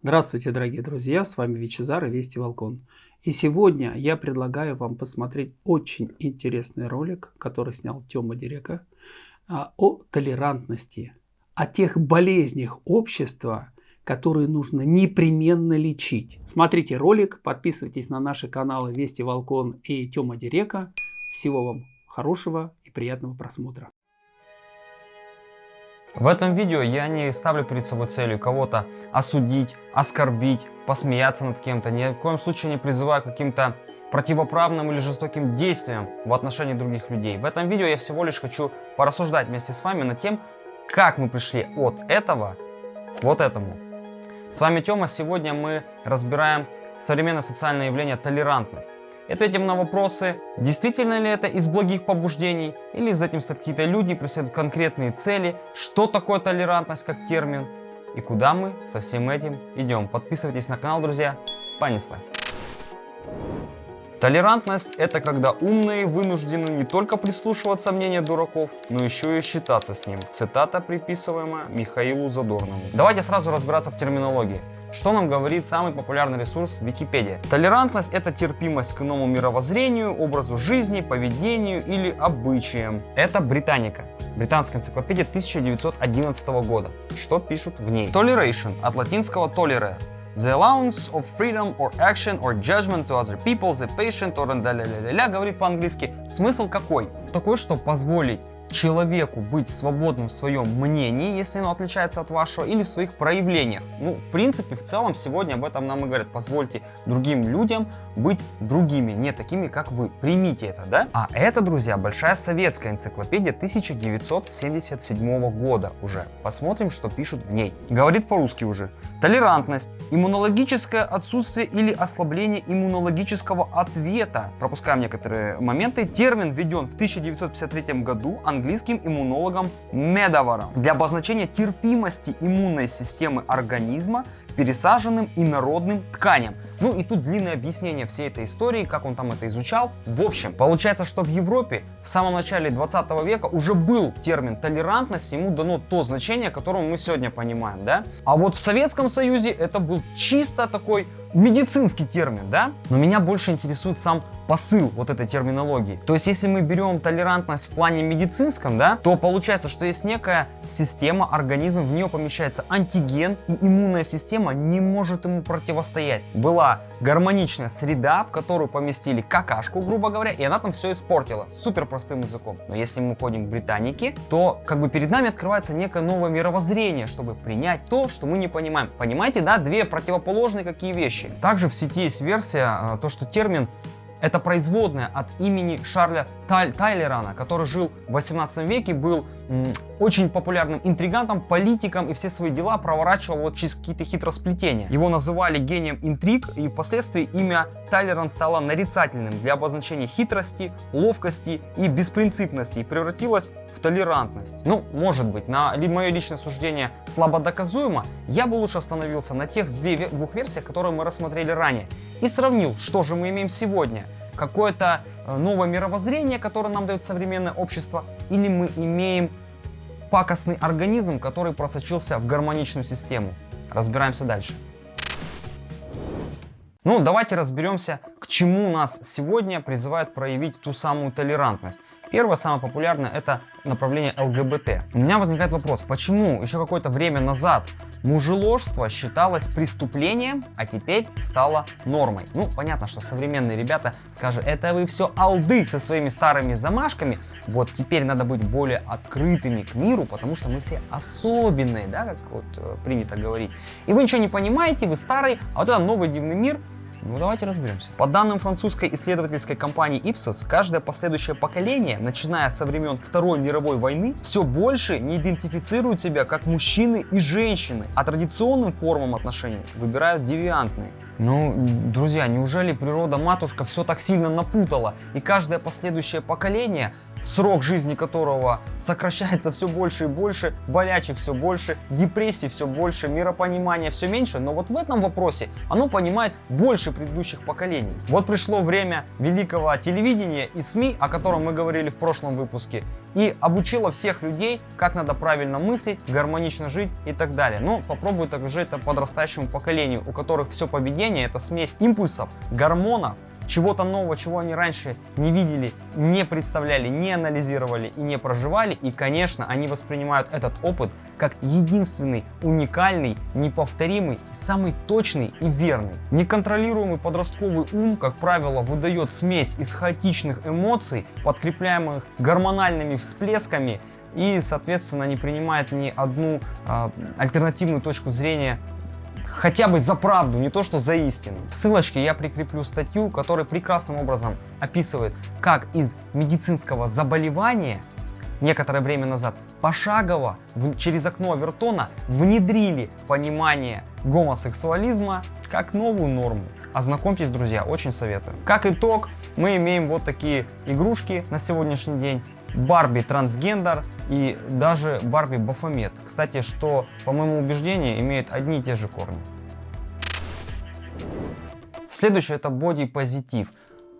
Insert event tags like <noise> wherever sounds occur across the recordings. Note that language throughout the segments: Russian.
Здравствуйте, дорогие друзья, с вами Вичезар и Вести Волкон. И сегодня я предлагаю вам посмотреть очень интересный ролик, который снял Тёма Дирека, а, о толерантности, о тех болезнях общества, которые нужно непременно лечить. Смотрите ролик, подписывайтесь на наши каналы Вести Волкон и Тёма Дирека. Всего вам хорошего и приятного просмотра. В этом видео я не ставлю перед собой целью кого-то осудить, оскорбить, посмеяться над кем-то. Ни в коем случае не призываю к каким-то противоправным или жестоким действиям в отношении других людей. В этом видео я всего лишь хочу порассуждать вместе с вами над тем, как мы пришли от этого к вот этому. С вами Тёма. Сегодня мы разбираем современное социальное явление толерантность. Ответим на вопросы, действительно ли это из благих побуждений, или за этим стоят какие-то люди, преследуют конкретные цели, что такое толерантность как термин, и куда мы со всем этим идем. Подписывайтесь на канал, друзья. Понеслась. Толерантность – это когда умные вынуждены не только прислушиваться мнению дураков, но еще и считаться с ним. Цитата, приписываемая Михаилу Задорному. Давайте сразу разбираться в терминологии. Что нам говорит самый популярный ресурс Википедия? Толерантность – это терпимость к иному мировоззрению, образу жизни, поведению или обычаям. Это Британика. Британская энциклопедия 1911 года. Что пишут в ней? Toleration от латинского tolerare The allowance of freedom or action or judgment to other people, the patient or ля-ля-ля-ля говорит по-английски. Смысл какой? Такой, что позволить человеку быть свободным в своем мнении, если оно отличается от вашего, или в своих проявлениях. Ну, в принципе, в целом, сегодня об этом нам и говорят. Позвольте другим людям быть другими, не такими, как вы. Примите это, да? А это, друзья, большая советская энциклопедия 1977 года уже. Посмотрим, что пишут в ней. Говорит по-русски уже. Толерантность, иммунологическое отсутствие или ослабление иммунологического ответа. Пропускаем некоторые моменты. Термин введен в 1953 году английским иммунологом Медоваром для обозначения терпимости иммунной системы организма к пересаженным инородным тканям. Ну и тут длинное объяснение всей этой истории, как он там это изучал. В общем, получается, что в Европе в самом начале 20 века уже был термин толерантность, ему дано то значение, которое мы сегодня понимаем, да? А вот в Советском Союзе это был чисто такой медицинский термин, да? Но меня больше интересует сам посыл вот этой терминологии. То есть, если мы берем толерантность в плане медицинском, да, то получается, что есть некая система, организм, в нее помещается антиген, и иммунная система не может ему противостоять. Была гармоничная среда, в которую поместили какашку, грубо говоря, и она там все испортила. Супер простым языком. Но если мы уходим к Британике, то как бы перед нами открывается некое новое мировоззрение, чтобы принять то, что мы не понимаем. Понимаете, да, две противоположные какие вещи. Также в сети есть версия, э, то, что термин это производная от имени Шарля Таль Тайлерана, который жил в 18 веке, был очень популярным интригантом, политиком и все свои дела проворачивал вот через какие-то хитросплетения. Его называли гением интриг и впоследствии имя Тайлеран стало нарицательным для обозначения хитрости, ловкости и беспринципности и превратилось в толерантность. Ну, может быть, на мое личное суждение слабо доказуемо, я бы лучше остановился на тех двух версиях, которые мы рассмотрели ранее и сравнил, что же мы имеем сегодня – какое-то э, новое мировоззрение, которое нам дает современное общество, или мы имеем пакостный организм, который просочился в гармоничную систему. Разбираемся дальше. Ну, давайте разберемся, к чему нас сегодня призывают проявить ту самую толерантность. Первое, самое популярное, это направление ЛГБТ. У меня возникает вопрос, почему еще какое-то время назад мужеложство считалось преступлением, а теперь стало нормой? Ну, понятно, что современные ребята скажут, это вы все алды со своими старыми замашками, вот теперь надо быть более открытыми к миру, потому что мы все особенные, да, как вот э, принято говорить. И вы ничего не понимаете, вы старый, а вот это новый дивный мир – ну давайте разберемся. По данным французской исследовательской компании Ipsos, каждое последующее поколение, начиная со времен Второй мировой войны, все больше не идентифицируют себя как мужчины и женщины, а традиционным формам отношений выбирают девиантные. Ну, друзья, неужели природа-матушка все так сильно напутала, и каждое последующее поколение срок жизни которого сокращается все больше и больше, болячек все больше, депрессий все больше, миропонимания все меньше, но вот в этом вопросе оно понимает больше предыдущих поколений. Вот пришло время великого телевидения и СМИ, о котором мы говорили в прошлом выпуске, и обучила всех людей, как надо правильно мыслить, гармонично жить и так далее. Но попробую также это подрастающему поколению, у которых все поведение это смесь импульсов, гормонов, чего-то нового, чего они раньше не видели, не представляли, не анализировали и не проживали. И, конечно, они воспринимают этот опыт как единственный, уникальный, неповторимый, самый точный и верный. Неконтролируемый подростковый ум, как правило, выдает смесь из хаотичных эмоций, подкрепляемых гормональными всплесками, и, соответственно, не принимает ни одну э, альтернативную точку зрения хотя бы за правду, не то что за истину. В ссылочке я прикреплю статью, которая прекрасным образом описывает, как из медицинского заболевания некоторое время назад пошагово в, через окно Авертона внедрили понимание гомосексуализма как новую норму. Ознакомьтесь, друзья, очень советую. Как итог, мы имеем вот такие игрушки на сегодняшний день. Барби трансгендер и даже Барби Бафомет. Кстати, что, по моему убеждению, имеют одни и те же корни. Следующее это бодипозитив.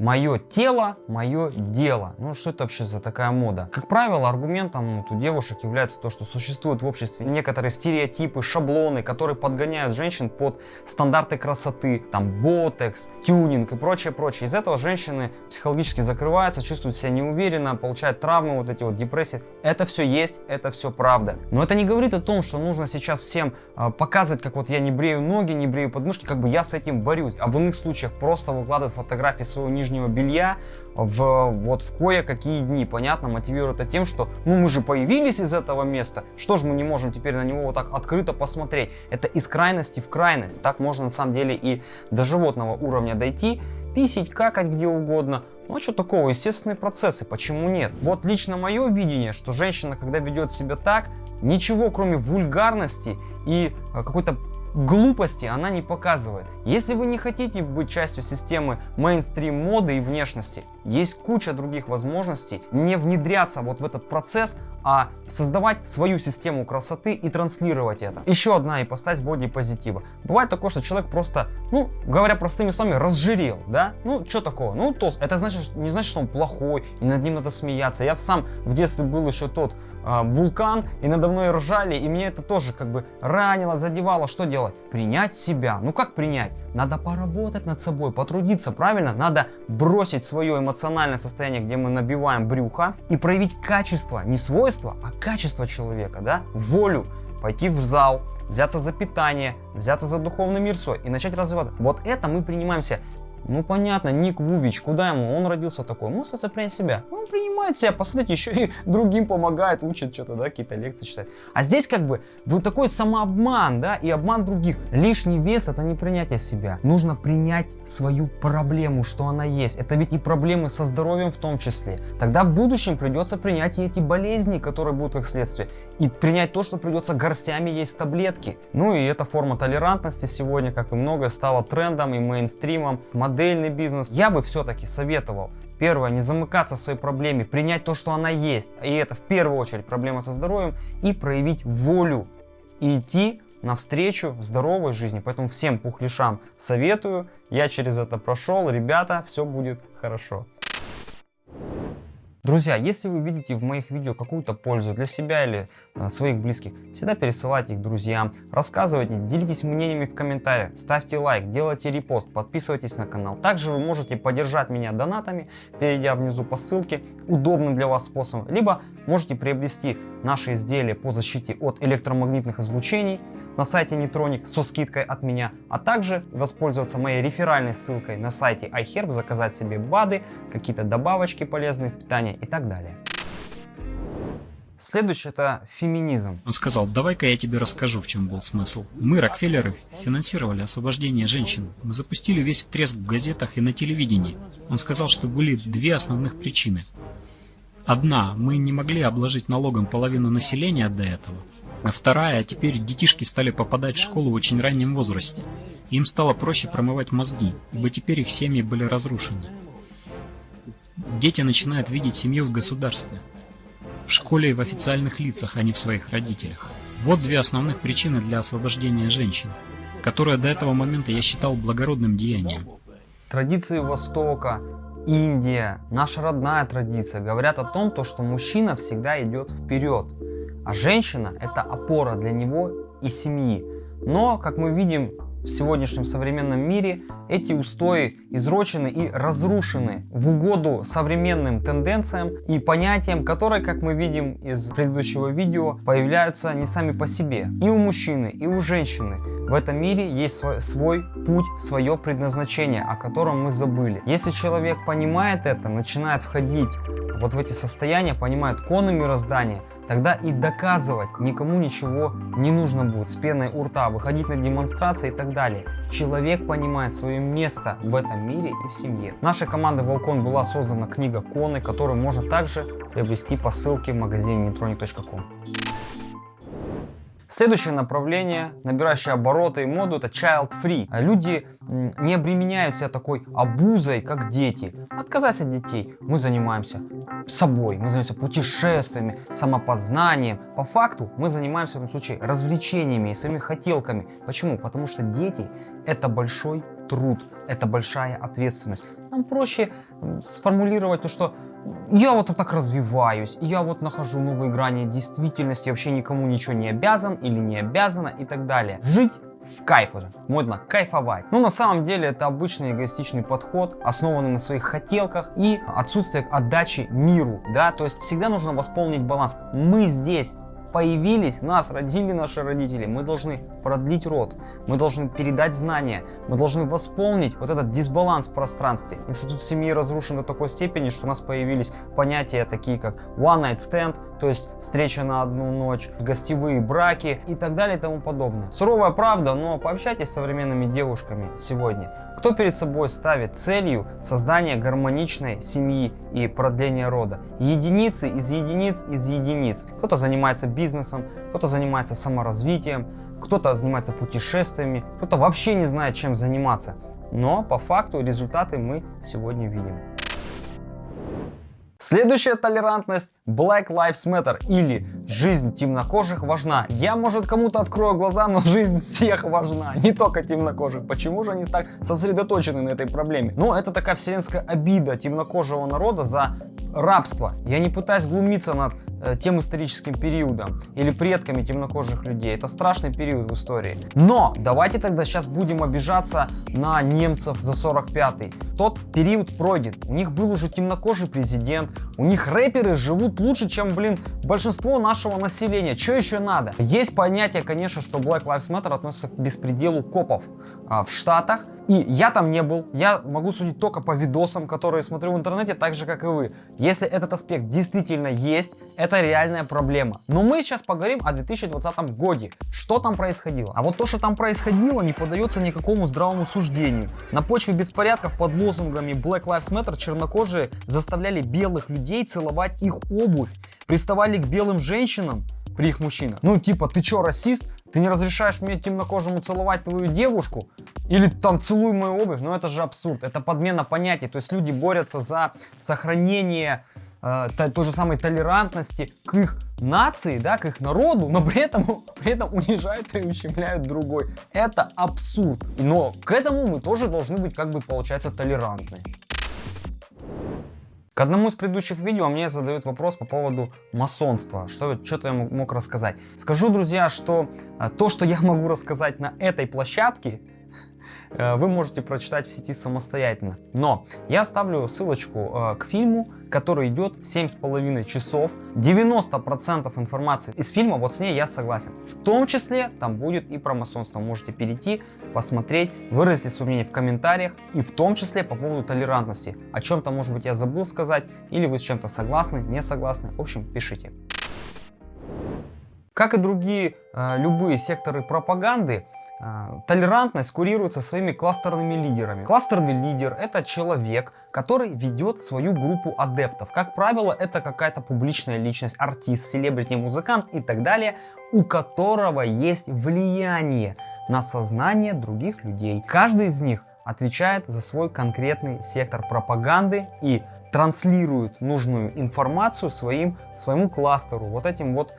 Мое тело, мое дело. Ну что это вообще за такая мода? Как правило, аргументом вот, у девушек является то, что существуют в обществе некоторые стереотипы, шаблоны, которые подгоняют женщин под стандарты красоты, там ботекс, тюнинг и прочее, прочее. Из этого женщины психологически закрываются, чувствуют себя неуверенно, получают травмы, вот эти вот депрессии. Это все есть, это все правда. Но это не говорит о том, что нужно сейчас всем э, показывать, как вот я не брею ноги, не брею подмышки, как бы я с этим борюсь. А в иных случаях просто выкладывать фотографии своего нижнего нижнего белья в, вот в кое-какие дни. Понятно, мотивирует это тем, что ну мы же появились из этого места, что же мы не можем теперь на него вот так открыто посмотреть. Это из крайности в крайность. Так можно на самом деле и до животного уровня дойти, писить, какать где угодно. Ну а что такого, естественные процессы, почему нет? Вот лично мое видение, что женщина, когда ведет себя так, ничего кроме вульгарности и э, какой-то глупости она не показывает. Если вы не хотите быть частью системы мейнстрим моды и внешности, есть куча других возможностей не внедряться вот в этот процесс, а создавать свою систему красоты и транслировать это. Еще одна ипостась бодипозитива. Бывает такое, что человек просто, ну, говоря простыми словами, разжирел, да? Ну, что такого? Ну, то, это значит, не значит, что он плохой, и над ним надо смеяться. Я сам в детстве был еще тот вулкан, и надо мной ржали, и мне это тоже как бы ранило, задевало. Что делать? Принять себя. Ну, как принять? Надо поработать над собой, потрудиться, правильно? Надо бросить свое эмоциональное состояние, где мы набиваем брюхо, и проявить качество, не свойство, а качество человека, да? Волю, пойти в зал, взяться за питание, взяться за духовный мир свой и начать развиваться. Вот это мы принимаемся ну понятно, Ник Вувич, куда ему? Он родился такой, старается принять себя. Он принимает себя, посмотрите, еще и <laughs> другим помогает, учит что-то, да, какие-то лекции читать. А здесь как бы вот такой самообман, да, и обман других. Лишний вес это не принятие себя. Нужно принять свою проблему, что она есть. Это ведь и проблемы со здоровьем в том числе. Тогда в будущем придется принять и эти болезни, которые будут как следствие. И принять то, что придется горстями есть таблетки. Ну и эта форма толерантности сегодня, как и многое, стала трендом и мейнстримом модельный бизнес, я бы все-таки советовал Первое, не замыкаться в своей проблеме, принять то, что она есть, и это в первую очередь проблема со здоровьем, и проявить волю, и идти навстречу здоровой жизни. Поэтому всем пухлишам советую, я через это прошел, ребята, все будет хорошо. Друзья, если вы видите в моих видео какую-то пользу для себя или а, своих близких, всегда пересылайте их друзьям, рассказывайте, делитесь мнениями в комментариях, ставьте лайк, делайте репост, подписывайтесь на канал. Также вы можете поддержать меня донатами, перейдя внизу по ссылке, удобным для вас способом, либо можете приобрести наши изделия по защите от электромагнитных излучений на сайте Netronic со скидкой от меня, а также воспользоваться моей реферальной ссылкой на сайте iHerb, заказать себе БАДы, какие-то добавочки полезные в питание и так далее. Следующее это феминизм. Он сказал, давай-ка я тебе расскажу, в чем был смысл. Мы, Рокфеллеры, финансировали освобождение женщин. Мы запустили весь треск в газетах и на телевидении. Он сказал, что были две основных причины. Одна, мы не могли обложить налогом половину населения до этого. А вторая, теперь детишки стали попадать в школу в очень раннем возрасте. Им стало проще промывать мозги, ибо теперь их семьи были разрушены. Дети начинают видеть семью в государстве. В школе и в официальных лицах, а не в своих родителях. Вот две основных причины для освобождения женщин, которые до этого момента я считал благородным деянием. Традиции Востока, Индия, наша родная традиция говорят о том, то, что мужчина всегда идет вперед, а женщина это опора для него и семьи. Но, как мы видим, в сегодняшнем современном мире эти устои изрочены и разрушены в угоду современным тенденциям и понятиям, которые, как мы видим из предыдущего видео, появляются не сами по себе. И у мужчины, и у женщины в этом мире есть свой, свой путь, свое предназначение, о котором мы забыли. Если человек понимает это, начинает входить вот в эти состояния, понимает коны мироздания, тогда и доказывать никому ничего не нужно будет с пеной у рта, выходить на демонстрации и так далее. Человек понимает свое место в этом мире и в семье. Нашей командой Волкон была создана книга Коны, которую можно также приобрести по ссылке в магазине neutronic.com. Следующее направление, набирающее обороты и моду, это child free. Люди не обременяют себя такой обузой, как дети. Отказаться от детей. Мы занимаемся собой, мы занимаемся путешествиями, самопознанием. По факту мы занимаемся в этом случае развлечениями и своими хотелками. Почему? Потому что дети это большой труд, это большая ответственность. Нам проще сформулировать то, что я вот так развиваюсь, я вот нахожу новые грани действительности, вообще никому ничего не обязан или не обязана и так далее. Жить в кайф уже, модно кайфовать. Но на самом деле это обычный эгоистичный подход, основанный на своих хотелках и отсутствие отдачи миру, да, то есть всегда нужно восполнить баланс. Мы здесь появились, нас родили наши родители, мы должны продлить род, мы должны передать знания, мы должны восполнить вот этот дисбаланс в пространстве. Институт семьи разрушен до такой степени, что у нас появились понятия такие как one night stand, то есть встреча на одну ночь, гостевые браки и так далее и тому подобное. Суровая правда, но пообщайтесь с современными девушками сегодня. Кто перед собой ставит целью создание гармоничной семьи и продление рода? Единицы из единиц из единиц. Кто-то занимается бизнесом, кто-то занимается саморазвитием, кто-то занимается путешествиями, кто-то вообще не знает, чем заниматься. Но по факту результаты мы сегодня видим. Следующая толерантность Black Lives Matter или жизнь темнокожих важна. Я, может, кому-то открою глаза, но жизнь всех важна, <laughs> не только темнокожих. Почему же они так сосредоточены на этой проблеме? Ну, это такая вселенская обида темнокожего народа за рабство. Я не пытаюсь глумиться над э, тем историческим периодом или предками темнокожих людей. Это страшный период в истории. Но давайте тогда сейчас будем обижаться на немцев за 45-й. Тот период пройден. У них был уже темнокожий президент. У них рэперы живут лучше, чем, блин, большинство нашего населения. Что еще надо? Есть понятие, конечно, что Black Lives Matter относится к беспределу копов а, в Штатах. И я там не был, я могу судить только по видосам, которые смотрю в интернете, так же, как и вы. Если этот аспект действительно есть, это реальная проблема. Но мы сейчас поговорим о 2020 годе. Что там происходило? А вот то, что там происходило, не поддается никакому здравому суждению. На почве беспорядков под лозунгами Black Lives Matter чернокожие заставляли белых людей целовать их обувь, приставали к белым женщинам, при их мужчинах. Ну, типа, ты чё, расист? Ты не разрешаешь мне темнокожему целовать твою девушку? Или там целуй мою обувь? Ну, это же абсурд. Это подмена понятий. То есть люди борются за сохранение э, той же самой толерантности к их нации, да, к их народу, но при этом, <laughs> при этом унижают и ущемляют другой. Это абсурд. Но к этому мы тоже должны быть, как бы, получается, толерантны. К одному из предыдущих видео мне задают вопрос по поводу масонства, что что-то я мог рассказать. Скажу, друзья, что э, то, что я могу рассказать на этой площадке, вы можете прочитать в сети самостоятельно. Но я оставлю ссылочку э, к фильму, который идет 7,5 часов. 90% информации из фильма, вот с ней я согласен. В том числе там будет и про масонство. Можете перейти, посмотреть, выразить свое мнение в комментариях. И в том числе по поводу толерантности. О чем-то, может быть, я забыл сказать. Или вы с чем-то согласны, не согласны. В общем, пишите. Как и другие э, любые секторы пропаганды, э, толерантность курируется своими кластерными лидерами. Кластерный лидер это человек, который ведет свою группу адептов. Как правило, это какая-то публичная личность, артист, селебрити, музыкант и так далее, у которого есть влияние на сознание других людей. Каждый из них отвечает за свой конкретный сектор пропаганды и транслирует нужную информацию своим, своему кластеру, вот этим вот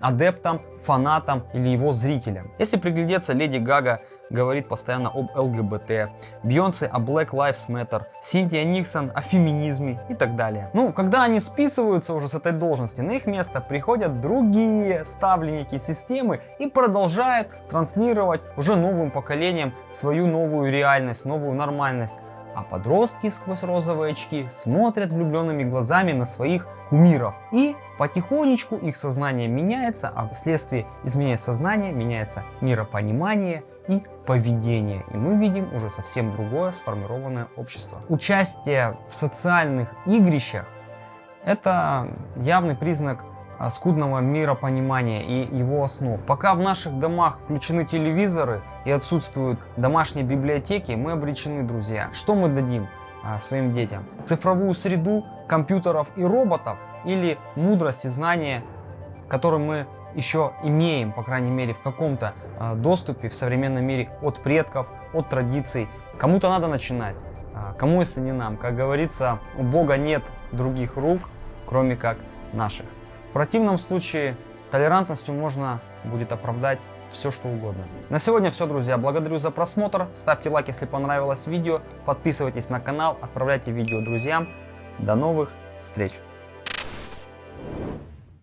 адептам, фанатам или его зрителям. Если приглядеться, Леди Гага говорит постоянно об ЛГБТ, Бьонсе о Black Lives Matter, Синтия Никсон о феминизме и так далее. Ну, когда они списываются уже с этой должности, на их место приходят другие ставленники системы и продолжают транслировать уже новым поколениям свою новую реальность, новую нормальность. А подростки сквозь розовые очки смотрят влюбленными глазами на своих кумиров. И потихонечку их сознание меняется, а вследствие изменения сознания меняется миропонимание и поведение. И мы видим уже совсем другое сформированное общество. Участие в социальных игрищах это явный признак скудного миропонимания и его основ. Пока в наших домах включены телевизоры и отсутствуют домашние библиотеки, мы обречены, друзья. Что мы дадим а, своим детям? Цифровую среду компьютеров и роботов или мудрость и знания, которые мы еще имеем, по крайней мере, в каком-то а, доступе в современном мире от предков, от традиций. Кому-то надо начинать, а, кому если не нам. Как говорится, у Бога нет других рук, кроме как наших. В противном случае толерантностью можно будет оправдать все что угодно. На сегодня все, друзья. Благодарю за просмотр. Ставьте лайк, если понравилось видео. Подписывайтесь на канал, отправляйте видео друзьям. До новых встреч!